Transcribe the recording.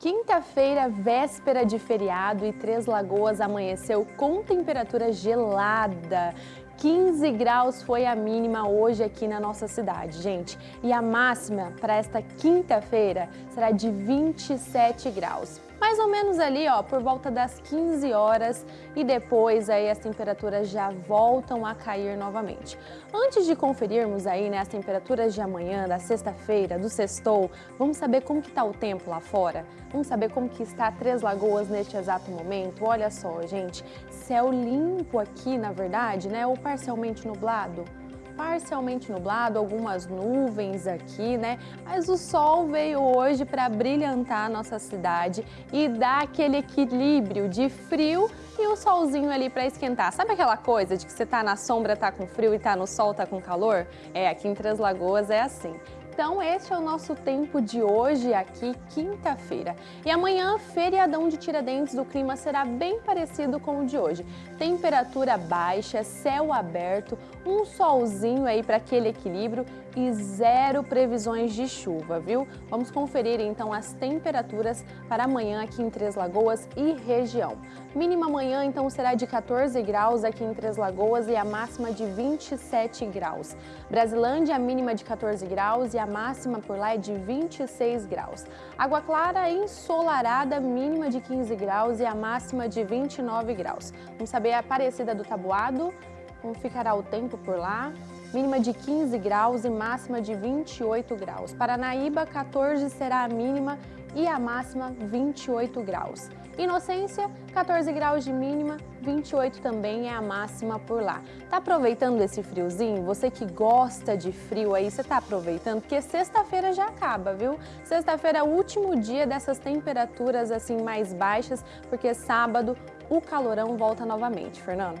Quinta-feira, véspera de feriado e Três Lagoas amanheceu com temperatura gelada. 15 graus foi a mínima hoje aqui na nossa cidade, gente. E a máxima para esta quinta-feira será de 27 graus mais ou menos ali, ó, por volta das 15 horas e depois aí as temperaturas já voltam a cair novamente. Antes de conferirmos aí, né, as temperaturas de amanhã, da sexta-feira, do sextou, vamos saber como que tá o tempo lá fora? Vamos saber como que está Três Lagoas neste exato momento? Olha só, gente, céu limpo aqui, na verdade, né, ou parcialmente nublado parcialmente nublado, algumas nuvens aqui, né? Mas o sol veio hoje para brilhantar a nossa cidade e dar aquele equilíbrio de frio e o solzinho ali para esquentar. Sabe aquela coisa de que você tá na sombra, tá com frio e tá no sol, tá com calor? É, aqui em Três Lagoas é assim. Então, este é o nosso tempo de hoje aqui, quinta-feira. E amanhã, feriadão de Tiradentes, o clima será bem parecido com o de hoje. Temperatura baixa, céu aberto, um solzinho aí para aquele equilíbrio e zero previsões de chuva, viu? Vamos conferir então as temperaturas para amanhã aqui em Três Lagoas e região. Mínima amanhã então será de 14 graus aqui em Três Lagoas e a máxima de 27 graus. Brasilândia, a mínima de 14 graus e a máxima por lá é de 26 graus. Água Clara ensolarada, mínima de 15 graus e a máxima de 29 graus. Vamos saber a Aparecida do Tabuado, como ficará o tempo por lá mínima de 15 graus e máxima de 28 graus. Paranaíba, 14 será a mínima e a máxima 28 graus. Inocência, 14 graus de mínima, 28 também é a máxima por lá. Tá aproveitando esse friozinho? Você que gosta de frio aí, você tá aproveitando? Porque sexta-feira já acaba, viu? Sexta-feira é o último dia dessas temperaturas assim mais baixas, porque sábado o calorão volta novamente, Fernando.